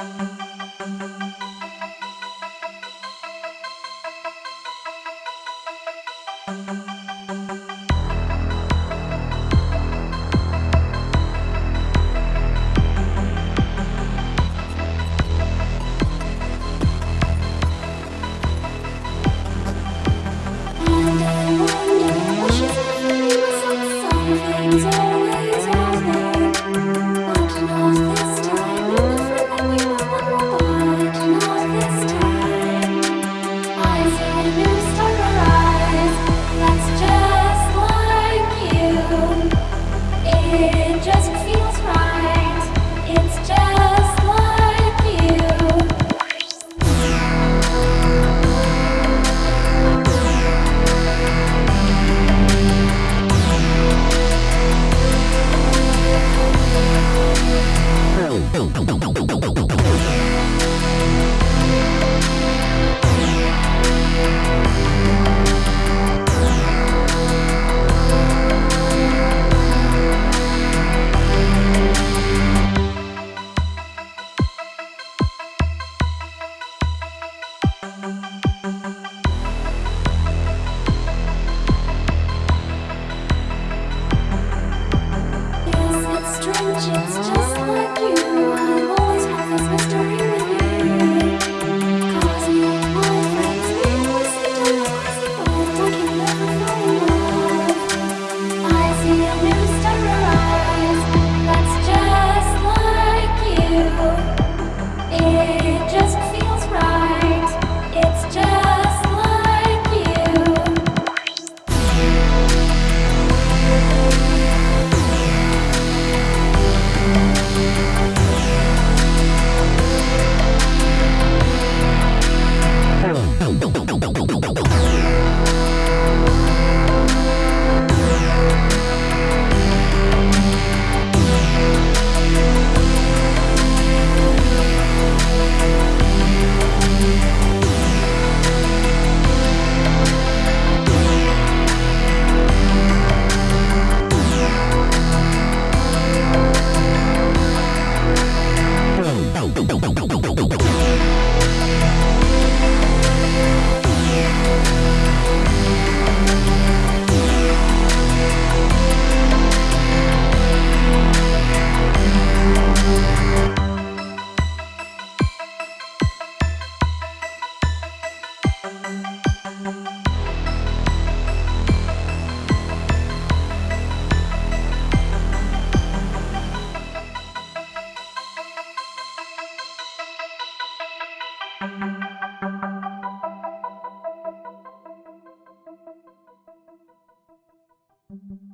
Thank you. Boom, boom. Thank you.